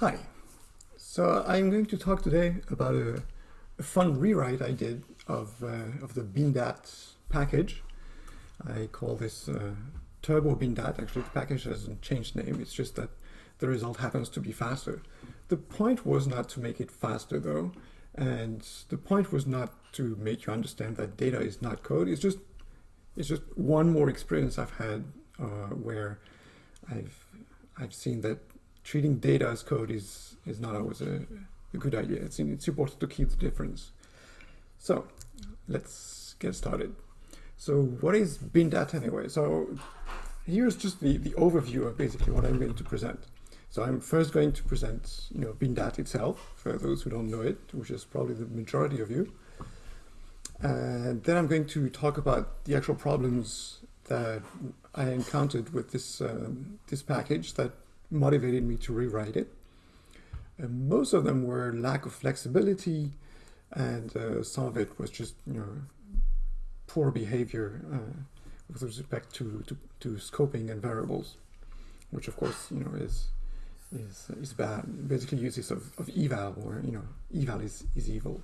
Hi. So I'm going to talk today about a, a fun rewrite I did of, uh, of the BinDat package. I call this uh, Turbo BinDat. Actually, the package hasn't changed name. It's just that the result happens to be faster. The point was not to make it faster, though. And the point was not to make you understand that data is not code. It's just, it's just one more experience I've had uh, where I've, I've seen that treating data as code is, is not always a, a good idea. It's, it's important to keep the difference. So let's get started. So what is BinDat anyway? So here's just the, the overview of basically what I'm going to present. So I'm first going to present, you know, BinDat itself, for those who don't know it, which is probably the majority of you. And then I'm going to talk about the actual problems that I encountered with this, um, this package that motivated me to rewrite it. And most of them were lack of flexibility, and uh, some of it was just you know poor behavior uh, with respect to, to, to scoping and variables, which of course you know is is is bad. Basically, uses of, of eval, or you know eval is is evil.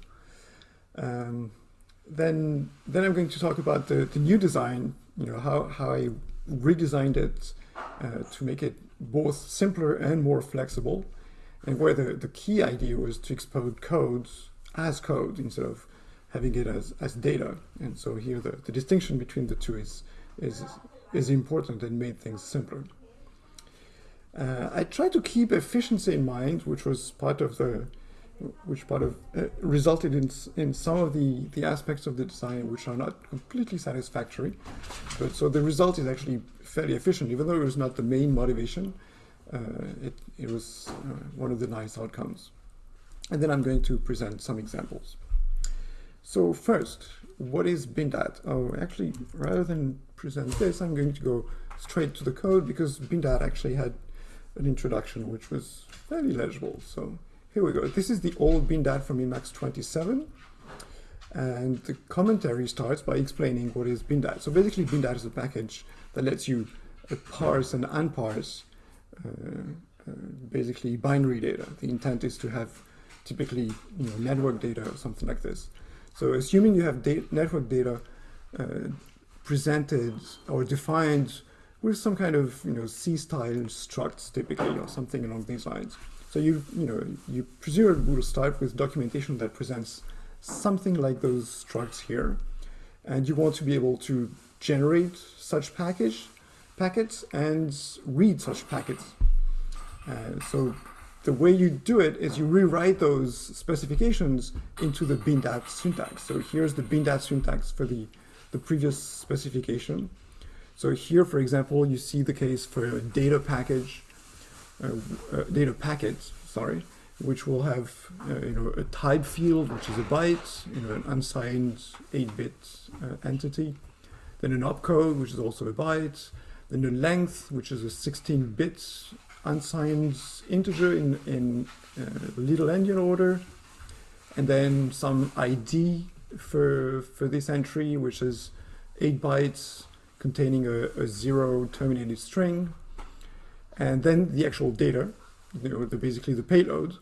Um, then then I'm going to talk about the, the new design. You know how how I redesigned it to make it both simpler and more flexible, and where the, the key idea was to expose codes as code instead of having it as, as data. And so here the, the distinction between the two is, is, is important and made things simpler. Uh, I tried to keep efficiency in mind, which was part of the, which part of uh, resulted in in some of the the aspects of the design which are not completely satisfactory. But so the result is actually fairly efficient, even though it was not the main motivation. Uh, it it was uh, one of the nice outcomes. And then I'm going to present some examples. So first, what is BinDat? Oh, actually, rather than present this, I'm going to go straight to the code because BinDat actually had an introduction which was fairly legible. So here we go. This is the old BinDat from Emacs 27. And the commentary starts by explaining what is BinDat. So basically, BinDat is a package that lets you parse and unparse uh, uh, basically binary data. The intent is to have typically you know, network data or something like this. So assuming you have da network data uh, presented or defined with some kind of you know C-style structs typically or something along these lines. So you you know you presumably will start with documentation that presents something like those structs here, and you want to be able to generate such package packets and read such packets. Uh, so the way you do it is you rewrite those specifications into the BinDat syntax. So here's the BinDat syntax for the, the previous specification. So here, for example, you see the case for a data package, data packet, sorry, which will have uh, you know a type field, which is a byte, you know an unsigned 8-bit uh, entity, then an opcode, which is also a byte, then a length, which is a 16-bit unsigned integer in, in uh, little endian order, and then some ID for, for this entry, which is 8 bytes containing a, a zero terminated string, and then the actual data, you know, the, basically the payload,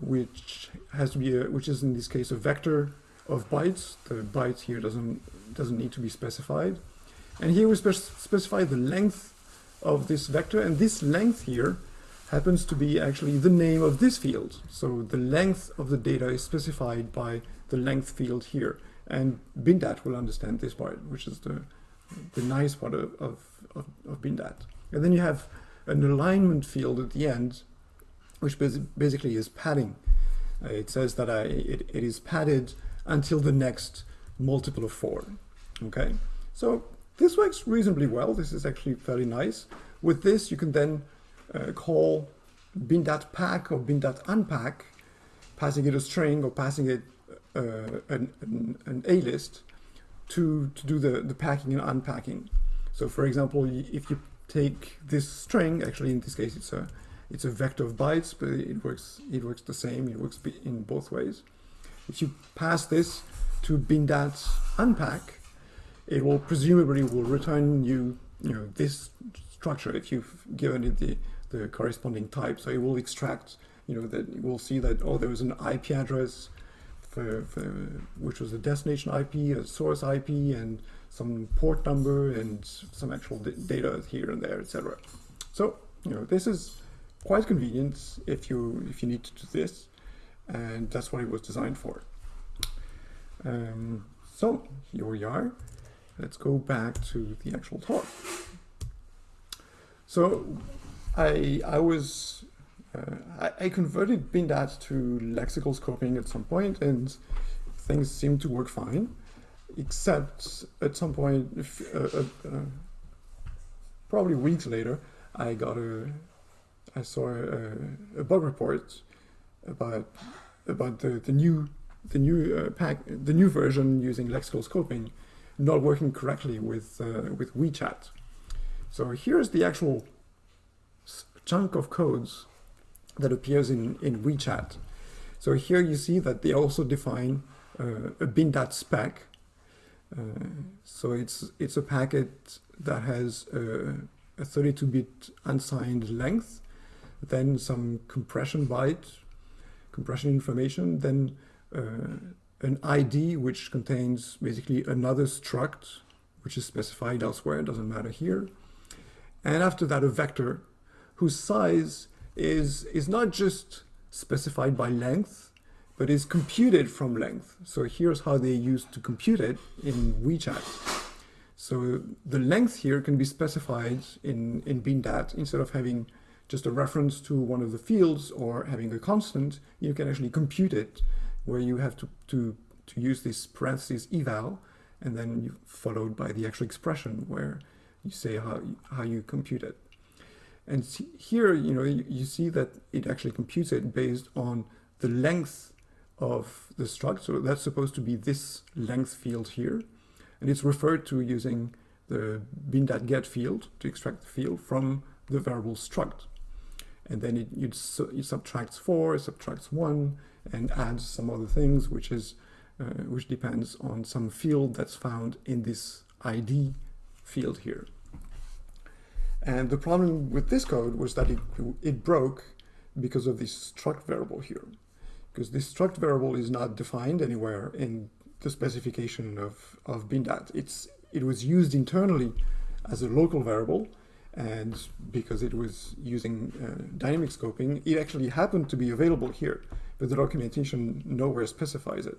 which has to be a, which is in this case a vector of bytes. The byte here doesn't doesn't need to be specified, and here we spec specify the length of this vector, and this length here happens to be actually the name of this field. So the length of the data is specified by the length field here. And BinDat will understand this part, which is the, the nice part of, of, of, of BinDat. And then you have an alignment field at the end, which basically is padding. Uh, it says that I, it, it is padded until the next multiple of four. Okay, so this works reasonably well. This is actually fairly nice. With this, you can then uh, call bin.pack pack or bin.unpack, unpack, passing it a string or passing it uh, an, an, an, A list to, to do the, the packing and unpacking. So for example, if you take this string, actually in this case it's a it's a vector of bytes, but it works it works the same. It works in both ways. If you pass this to bin.unpack, unpack, it will presumably will return you, you know, this structure if you've given it the, the corresponding type. So it will extract you know, that we'll see that, oh, there was an IP address for, for, which was a destination IP, a source IP, and some port number, and some actual data here and there, etc. So, you know, this is quite convenient if you if you need to do this, and that's what it was designed for. Um, so here we are. Let's go back to the actual talk. So I I was uh, I, I, converted BinDat to lexical scoping at some point, and things seemed to work fine, except at some point, uh, probably weeks later, I got a, I saw a, a bug report about about the, the new the new uh, pack the new version using lexical scoping not working correctly with uh, with WeeChat. So here's the actual chunk of codes that appears in, in WeeChat. So here you see that they also define uh, a bin.dat spec. Uh, so it's it's a packet that has a 32-bit unsigned length, then some compression byte, compression information, then uh, an ID which contains basically another struct, which is specified elsewhere, doesn't matter here. And after that, a vector whose size is, is not just specified by length, but is computed from length. So here's how they used to compute it in WeeChat. So the length here can be specified in, in BinDat instead of having just a reference to one of the fields or having a constant, you can actually compute it where you have to, to, to use this parentheses eval and then you, followed by the actual expression where you say how, how you compute it. And here, you know, you, you, see that it actually computes it based on the length of the struct. So that's supposed to be this length field here. And it's referred to using the bin.get field to extract the field from the variable struct. And then it, it, it subtracts 4, it subtracts 1, and adds some other things, which is uh, which depends on some field that's found in this ID field here. And the problem with this code was that it, it broke because of this struct variable here. Because this struct variable is not defined anywhere in the specification of, of BinDat. It's, it was used internally as a local variable, and because it was using uh, dynamic scoping, it actually happened to be available here, but the documentation nowhere specifies it.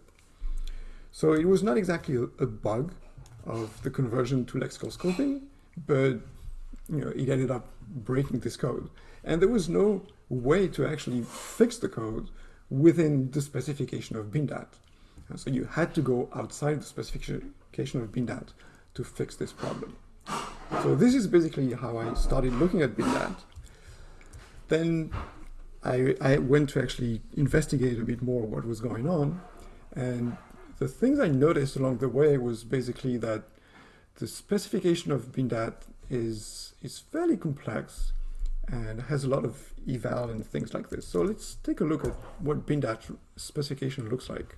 So it was not exactly a, a bug of the conversion to lexical scoping, but you know, it ended up breaking this code. And there was no way to actually fix the code within the specification of BinDat. And so you had to go outside the specification of BinDat to fix this problem. So this is basically how I started looking at BinDat. Then I, I went to actually investigate a bit more what was going on. And the things I noticed along the way was basically that the specification of BinDat is, is fairly complex and has a lot of eval and things like this. So let's take a look at what BinDat specification looks like.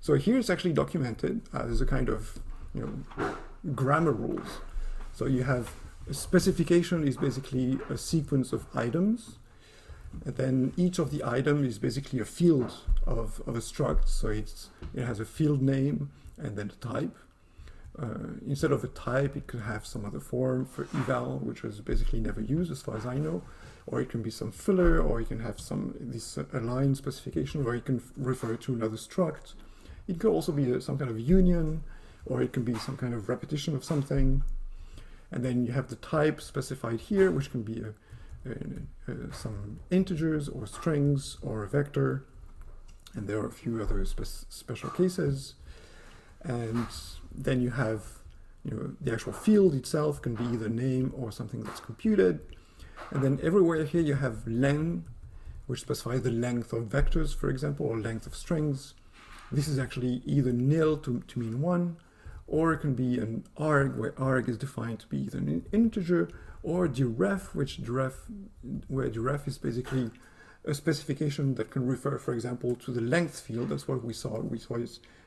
So here it's actually documented uh, as a kind of you know, grammar rules. So you have a specification is basically a sequence of items. And then each of the item is basically a field of, of a struct. So it's, it has a field name and then a type. Uh, instead of a type, it could have some other form for eval, which was basically never used as far as I know. Or it can be some filler, or you can have some this uh, align specification where you can refer to another struct. It could also be a, some kind of union, or it can be some kind of repetition of something. And then you have the type specified here, which can be a, a, some integers or strings or a vector. And there are a few other spe special cases. And then you have you know, the actual field itself can be either name or something that's computed. And then everywhere here you have len, which specifies the length of vectors, for example, or length of strings. This is actually either nil to, to mean one, or it can be an arg, where arg is defined to be either an integer, or deref, which deref, where deref is basically a specification that can refer, for example, to the length field. That's what we saw. We saw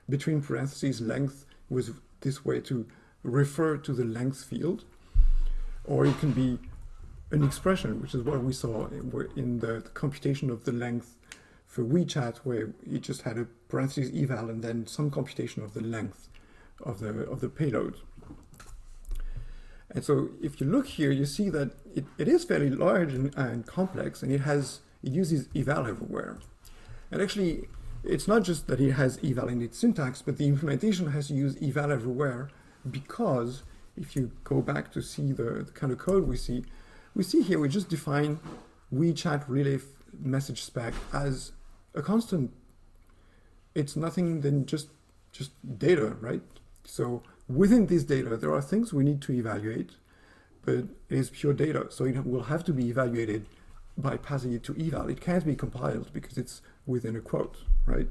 between parentheses length was this way to refer to the length field, or it can be an expression, which is what we saw in the, the computation of the length for WeeChat, where it just had a parentheses eval and then some computation of the length of the of the payload. And so if you look here, you see that it, it is fairly large and, and complex, and it has it uses eval everywhere. And actually, it's not just that it has eval in its syntax, but the implementation has to use eval everywhere because if you go back to see the, the kind of code we see, we see here we just define WeeChat relay message spec as a constant. It's nothing than just just data, right? So within this data, there are things we need to evaluate, but it is pure data. So it will have to be evaluated by passing it to eval. It can't be compiled because it's within a quote, right?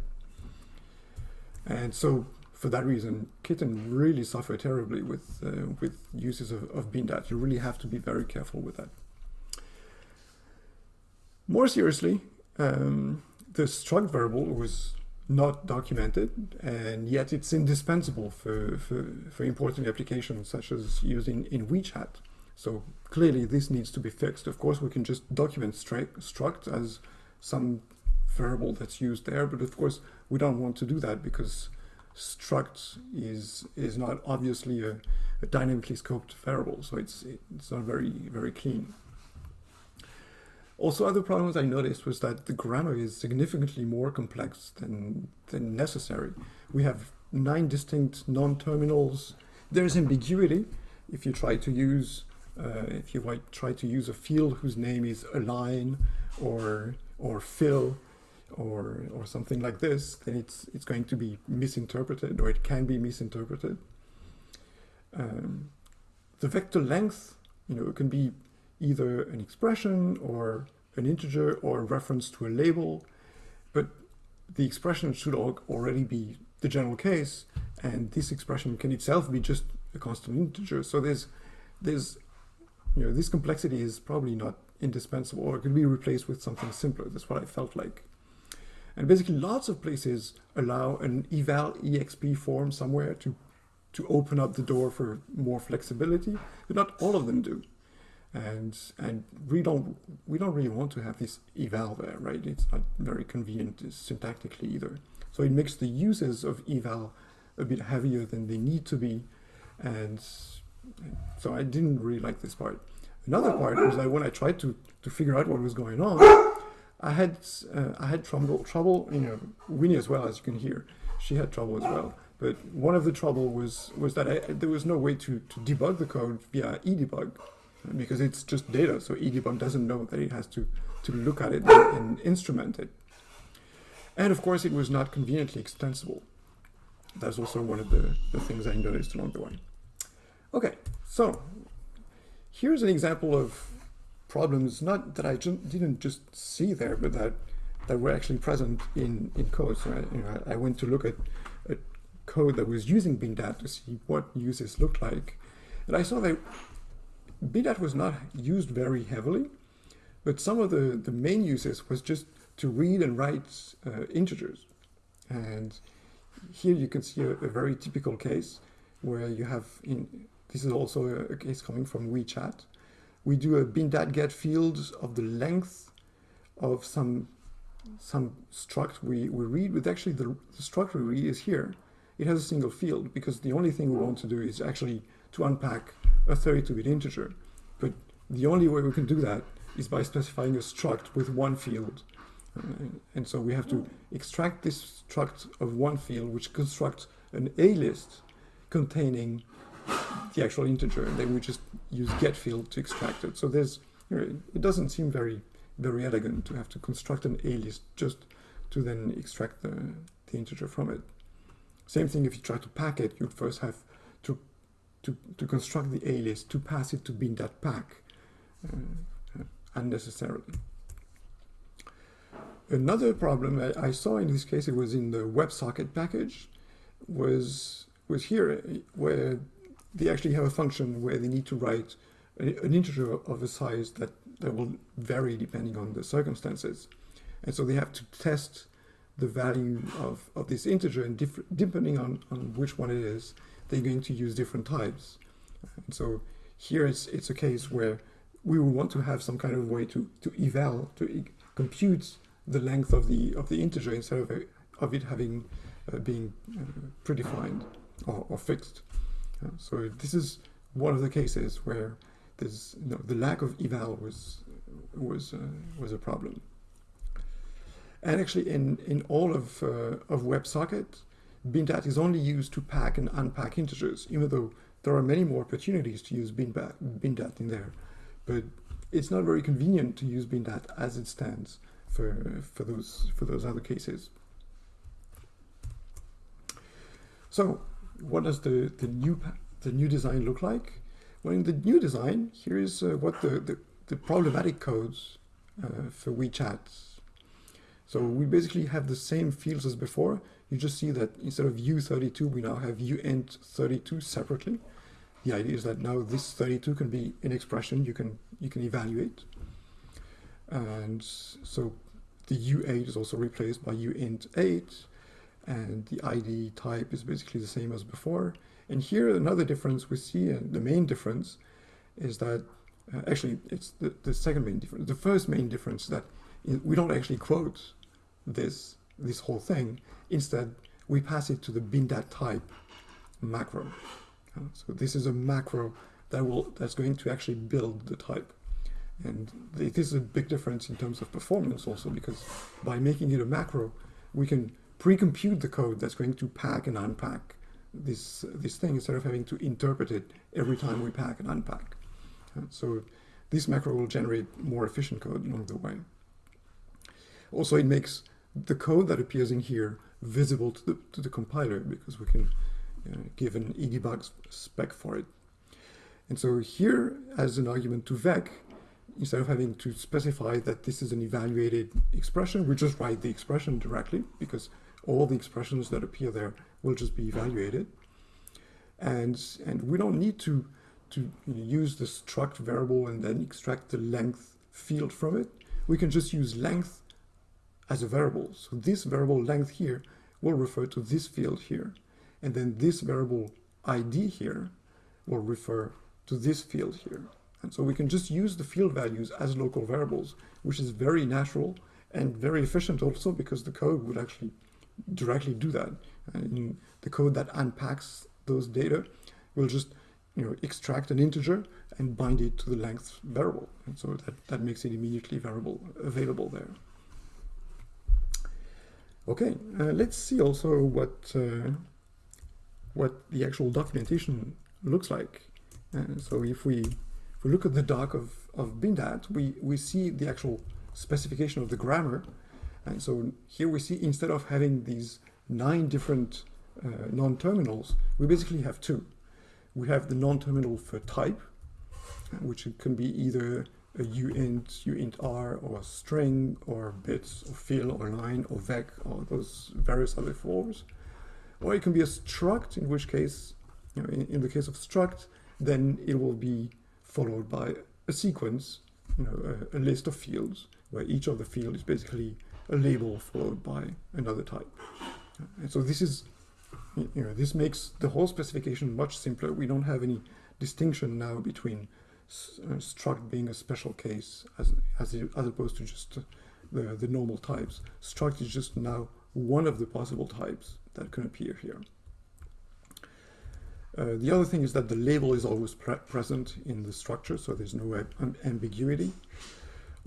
And so for that reason, Kitten really suffer terribly with, uh, with uses of, of Bindat. You really have to be very careful with that. More seriously, um, the struct variable was not documented, and yet it's indispensable for, for, for important applications such as using in WeeChat. So clearly this needs to be fixed. Of course, we can just document struct as some variable that's used there, but of course we don't want to do that because struct is is not obviously a, a, dynamically scoped variable, so it's it's not very very clean. Also, other problems I noticed was that the grammar is significantly more complex than than necessary. We have nine distinct non-terminals. There's ambiguity if you try to use uh, if you try to use a field whose name is align or or fill or or something like this, then it's it's going to be misinterpreted or it can be misinterpreted. Um, the vector length, you know, it can be either an expression or an integer or a reference to a label, but the expression should already be the general case, and this expression can itself be just a constant integer. So there's there's you know this complexity is probably not indispensable, or it could be replaced with something simpler. That's what I felt like. And basically lots of places allow an eval exp form somewhere to, to open up the door for more flexibility, but not all of them do. And, and we, don't, we don't really want to have this eval there, right? It's not very convenient uh, syntactically either. So it makes the uses of eval a bit heavier than they need to be. And so I didn't really like this part. Another part was that when I tried to, to figure out what was going on, I had uh, I had trouble trouble you know Winnie as well as you can hear. She had trouble as well. But one of the trouble was was that I, there was no way to, to debug the code via edebug because it's just data so edebug doesn't know that it has to to look at it and, and instrument it. And of course it was not conveniently extensible. That's also one of the, the things I noticed along the way. Okay so here's an example of problems, not that I didn't just see there, but that that were actually present in, in code. So I, you know, I went to look at, at code that was using Bindat to see what uses looked like. And I saw that Bindat was not used very heavily, but some of the, the main uses was just to read and write uh, integers. And here you can see a, a, very typical case where you have, in, this is also a, a case coming from WeeChat, we do a bindat get fields of the length of some some struct we, we read, but actually the, the struct we read is here. It has a single field because the only thing we want to do is actually to unpack a 32-bit integer. But the only way we can do that is by specifying a struct with one field. Uh, and so we have to extract this struct of one field, which constructs an A list containing the actual integer, and then we just use get field to extract it. So there's, you know, it doesn't seem very, very elegant to have to construct an A list just to then extract the, the integer from it. Same thing if you try to pack it, you'd first have to, to, to construct the A list to pass it to bindat_pack uh, unnecessarily. Another problem I, I saw in this case, it was in the WebSocket package, was was here where they actually have a function where they need to write an integer of a size that, that will vary depending on the circumstances. And so they have to test the value of, of this integer and depending on, on which one it is, they're going to use different types. And so here it's, it's a case where we will want to have some kind of way to, to eval, to e compute the length of the of the integer instead of, of it having uh, being uh, predefined or, or fixed. So this is one of the cases where you know, the lack of eval was was uh, was a problem. And actually, in in all of uh, of WebSocket, Bindat is only used to pack and unpack integers, even though there are many more opportunities to use Bindat in there. But it's not very convenient to use Bindat as it stands for for those for those other cases. So, what does the the new the new design look like? Well, in the new design, here is uh, what the, the, the problematic codes uh, for WeeChat. So we basically have the same fields as before. You just see that instead of u32, we now have uint32 separately. The idea is that now this 32 can be an expression you can you can evaluate. And so the u8 is also replaced by uint8, and the ID type is basically the same as before. And here another difference we see, and the main difference is that, uh, actually it's the, the second main difference. The first main difference that we don't actually quote this, this whole thing. Instead, we pass it to the bindat type macro. Uh, so this is a macro that will that's going to actually build the type. And this is a big difference in terms of performance also because by making it a macro, we can pre-compute the code that's going to pack and unpack this this thing instead of having to interpret it every time we pack and unpack. Uh, so this macro will generate more efficient code along the way. Also, it makes the code that appears in here visible to the, to the compiler because we can uh, give an edebug spec for it. And so here, as an argument to vec, instead of having to specify that this is an evaluated expression, we just write the expression directly because all the expressions that appear there will just be evaluated. And, and we don't need to, to use the struct variable and then extract the length field from it. We can just use length as a variable. So this variable length here will refer to this field here. And then this variable ID here will refer to this field here. And so we can just use the field values as local variables, which is very natural and very efficient also because the code would actually directly do that. And the code that unpacks those data will just you know, extract an integer and bind it to the length variable. And so that, that makes it immediately variable available there. Okay, uh, let's see also what uh, what the actual documentation looks like. Uh, so if we if we look at the doc of, of Bindat, we, we see the actual specification of the grammar. And so here we see instead of having these nine different uh, non-terminals, we basically have two. We have the non-terminal for type, which can be either a uint, uint_r, or a string, or bits, or fill, or line, or vec, or those various other forms. Or it can be a struct, in which case, you know, in, in the case of struct, then it will be followed by a sequence, you know, a, a list of fields, where each of the field is basically a label followed by another type. And so this is, you know, this makes the whole specification much simpler. We don't have any distinction now between uh, struct being a special case as, as, as opposed to just uh, the, the normal types. Struct is just now one of the possible types that can appear here. Uh, the other thing is that the label is always pre present in the structure, so there's no ambiguity.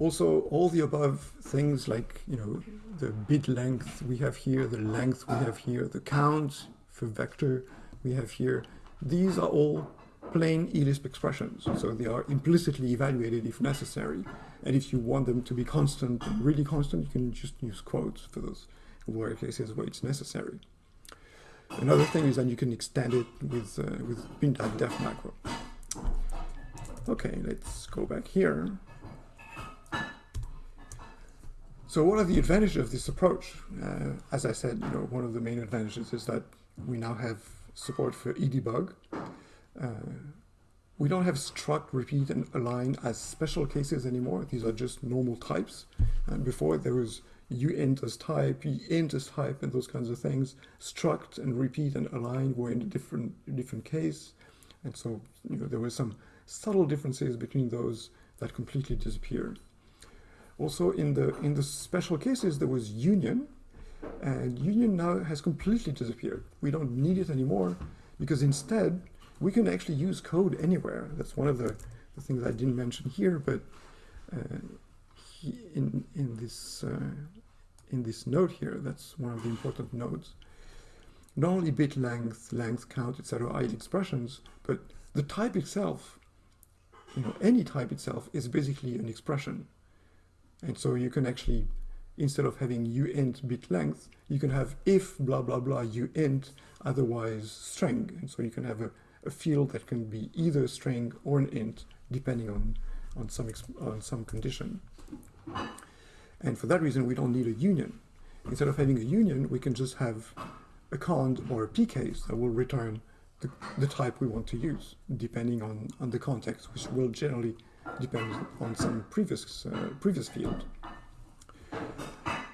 Also, all the above things like, you know, the bit length we have here, the length we have here, the count for vector we have here, these are all plain eLisp expressions. So they are implicitly evaluated if necessary. And if you want them to be constant, really constant, you can just use quotes for those where cases where it's necessary. Another thing is that you can extend it with, uh, with def macro. Okay, let's go back here. So what are the advantages of this approach? Uh, as I said, you know, one of the main advantages is that we now have support for edebug. Uh, we don't have struct, repeat, and align as special cases anymore. These are just normal types. And before there was uint as type, int as type, and those kinds of things. Struct and repeat and align were in a different different case, and so you know there were some subtle differences between those that completely disappeared. Also, in the in the special cases, there was union, and union now has completely disappeared. We don't need it anymore because instead we can actually use code anywhere. That's one of the, the things I didn't mention here, but uh, he, in in this uh, in this node here, that's one of the important nodes. Not only bit length, length count, etc. expressions, but the type itself, you know, any type itself is basically an expression. And so you can actually, instead of having uint bit length, you can have if blah blah blah uint, otherwise string. And so you can have a, a field that can be either a string or an int, depending on, on, some, on some condition. And for that reason, we don't need a union. Instead of having a union, we can just have a cond or a pcase that will return the, the type we want to use, depending on, on the context, which will generally depend on some previous, uh, previous field.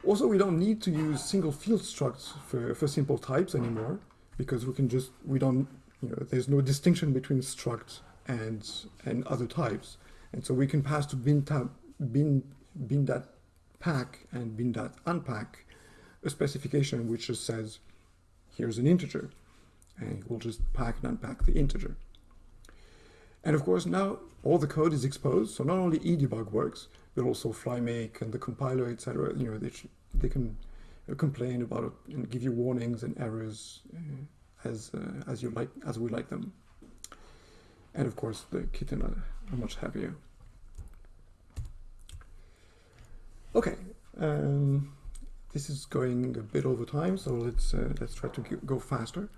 Also, we don't need to use single field structs for, for simple types anymore, because we can just, we don't, you know, there's no distinction between struct and, and other types. And so we can pass to bin, tab, bin, bindat pack and bindat unpack a specification which just says, here's an integer and we'll just pack and unpack the integer. And of course, now all the code is exposed. So not only edebug works, but also FlyMake and the compiler, etc. You know, they, they can complain about it and give you warnings and errors uh, as uh, as you like as we like them. And of course, the kitten are, are much happier. Okay, um, this is going a bit over time, so let's uh, let's try to go faster.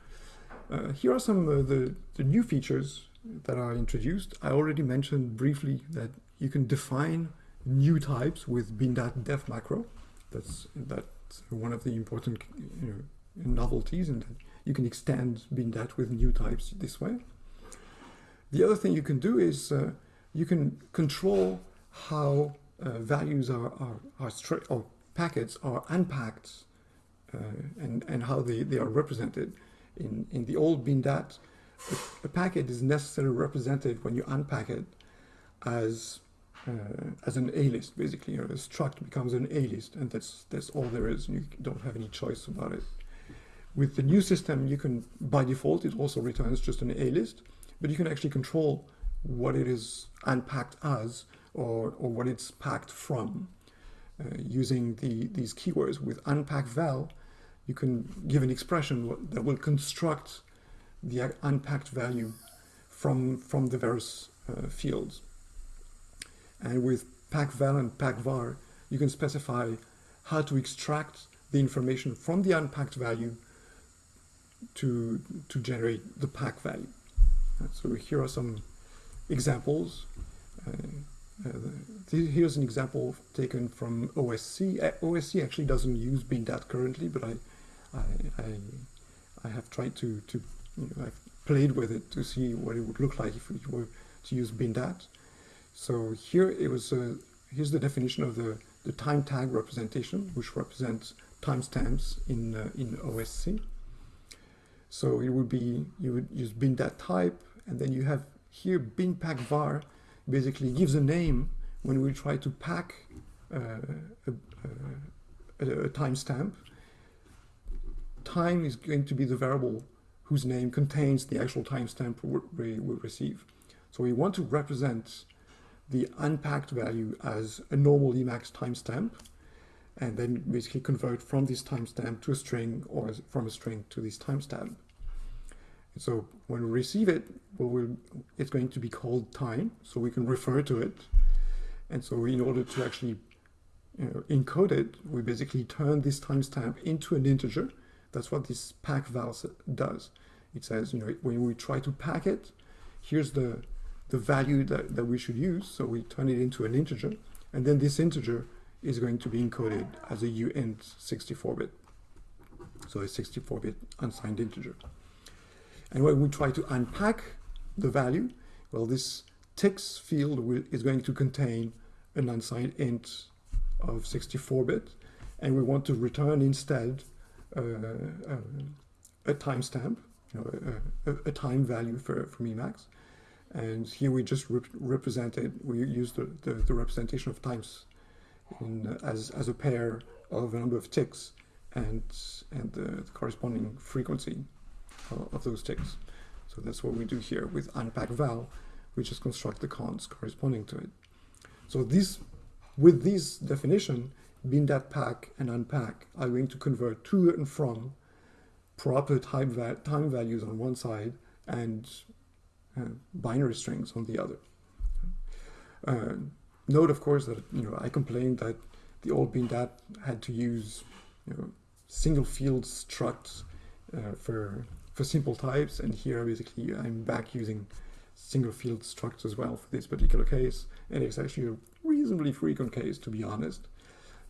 Uh, here are some of the, the new features that are introduced. I already mentioned briefly that you can define new types with bindat def macro. That's that's one of the important you know, novelties, and you can extend bindat with new types this way. The other thing you can do is uh, you can control how uh, values are are, are or packets are unpacked uh, and and how they, they are represented in, in the old bindat, a, a packet is necessarily represented when you unpack it as uh, as an A-list, basically. You a struct becomes an A-list, and that's that's all there is. You don't have any choice about it. With the new system, you can, by default, it also returns just an A-list, but you can actually control what it is unpacked as or, or what it's packed from uh, using the, these keywords. With unpack val, you can give an expression that will construct the unpacked value from, from the various uh, fields. And with packval and packvar, you can specify how to extract the information from the unpacked value to, to generate the pack value. So here are some examples. Uh, uh, here's an example taken from OSC. Uh, OSC actually doesn't use bindat currently, but I, I, I, I have tried to, to you know, I've played with it to see what it would look like if we were to use bindat. So here it was, uh, here's the definition of the, the time tag representation, which represents timestamps in, uh, in OSC. So it would be, you would use bindat type, and then you have here bin pack var basically gives a name when we try to pack uh, a, a, a timestamp time is going to be the variable whose name contains the actual timestamp we will receive. So we want to represent the unpacked value as a normal Emacs timestamp, and then basically convert from this timestamp to a string or from a string to this timestamp. So when we receive it, we'll, it's going to be called time, so we can refer to it. And so in order to actually you know, encode it, we basically turn this timestamp into an integer, that's what this pack val does. It says, you know, when we try to pack it, here's the, the value that, that we should use. So we turn it into an integer. And then this integer is going to be encoded as a uint 64-bit. So a 64-bit unsigned integer. And when we try to unpack the value, well, this ticks field will, is going to contain an unsigned int of 64-bit. And we want to return instead a timestamp, you know, a, a, time value for, for Emacs. And here we just rep represented, we use the, the, the, representation of times in, as, as a pair of a number of ticks and, and the, the corresponding frequency of, of, those ticks. So that's what we do here with unpack val. We just construct the cons corresponding to it. So this, with this definition, bin dat pack and unpack are going to convert to and from proper time, va time values on one side and uh, binary strings on the other. Uh, note, of course, that you know I complained that the old BinDat had to use you know, single field structs uh, for for simple types, and here basically I'm back using single field structs as well for this particular case, and it's actually a reasonably frequent case to be honest.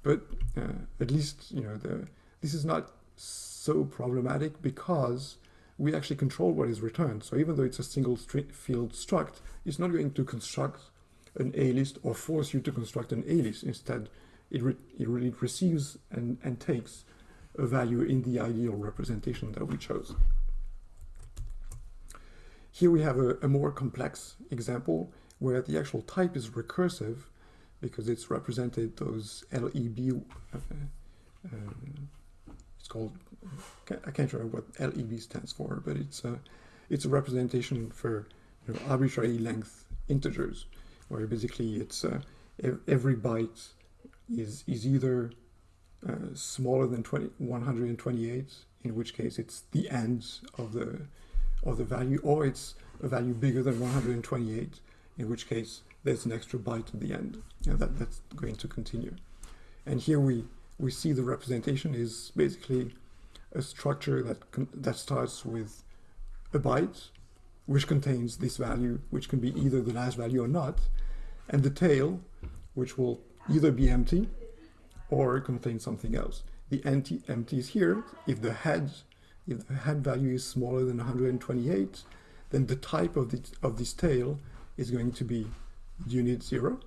But uh, at least you know the this is not so problematic because we actually control what is returned. So even though it's a single field struct, it's not going to construct an A-list or force you to construct an A-list. Instead, it, re it really receives and, and takes a value in the ideal representation that we chose. Here we have a, a more complex example where the actual type is recursive because it's represented those LEB, uh, uh, it's called, I can't remember what LEB stands for, but it's a, it's a representation for you know, arbitrary length integers, where basically it's uh, every byte is, is either uh, smaller than 20, 128, in which case it's the end of the, of the value, or it's a value bigger than 128, in which case there's an extra byte at the end. Yeah, that, that's going to continue. And here we, we see the representation is basically a structure that, that starts with a byte, which contains this value, which can be either the last value or not, and the tail, which will either be empty or contain something else. The empty, empty is here. If the head, if the head value is smaller than 128, then the type of, the, of this tail is going to be unit zero.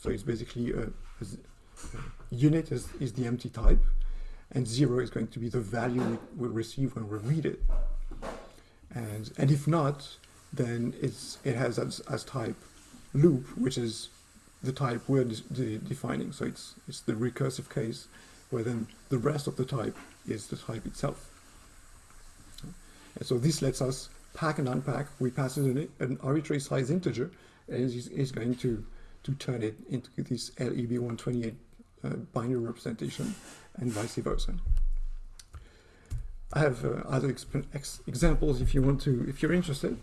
So it's basically a, a, unit is, is the empty type, and zero is going to be the value we, we receive when we read it. And, and if not, then it's, it has as, as type loop, which is the type we're de de defining. So it's, it's the recursive case where then the rest of the type is the type itself. And so this lets us pack and unpack. We pass in an, an arbitrary size integer and is going to, to turn it into this LEB128 uh, binary representation and vice versa. I have uh, other ex examples if you want to, if you're interested.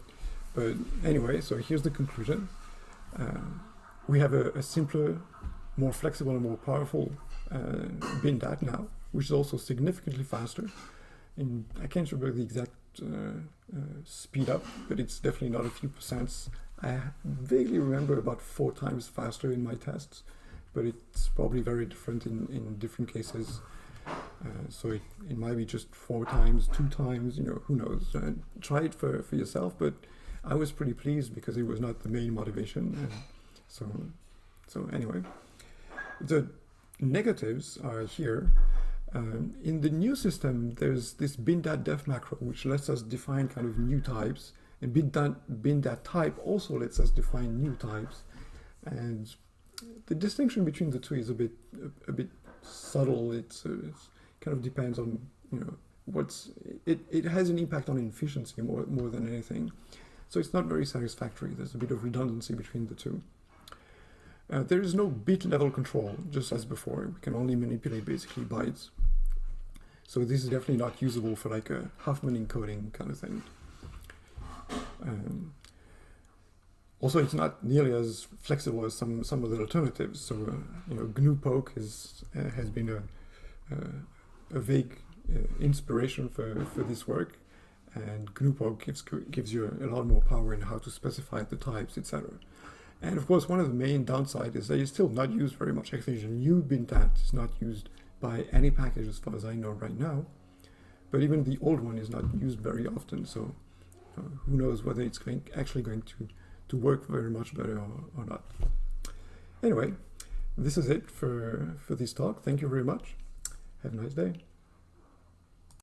But anyway, so here's the conclusion. Uh, we have a, a, simpler, more flexible and more powerful uh, BinDat now, which is also significantly faster. In, I can't remember the exact uh, uh, speed up, but it's definitely not a few percents. I vaguely remember about four times faster in my tests, but it's probably very different in, in different cases. Uh, so it, it might be just four times, two times, you know, who knows. Uh, try it for, for yourself, but I was pretty pleased because it was not the main motivation. Uh, so, so anyway, the negatives are here. Um, in the new system, there's this bin.def macro, which lets us define kind of new types. And bin.dat bindat type also lets us define new types. And the distinction between the two is a bit a, a bit subtle. It's, uh, it's, kind of depends on you know what's it. It has an impact on efficiency more more than anything. So it's not very satisfactory. There's a bit of redundancy between the two. Uh, there is no bit level control, just as before. We can only manipulate basically bytes. So this is definitely not usable for like a Huffman encoding kind of thing. Um, also, it's not nearly as flexible as some some of the alternatives. So, uh, you know, GNU-poke is, uh, has been a, a vague uh, inspiration for, for this work, and GNU-poke gives gives you a, lot more power in how to specify the types, etc. And of course, one of the main downsides is that it's still not used very much. New bindat is not used by any package as far as I know right now. But even the old one is not used very often. So who knows whether it's going, actually going to, to work very much better or, or not. Anyway, this is it for, for this talk. Thank you very much. Have a nice day.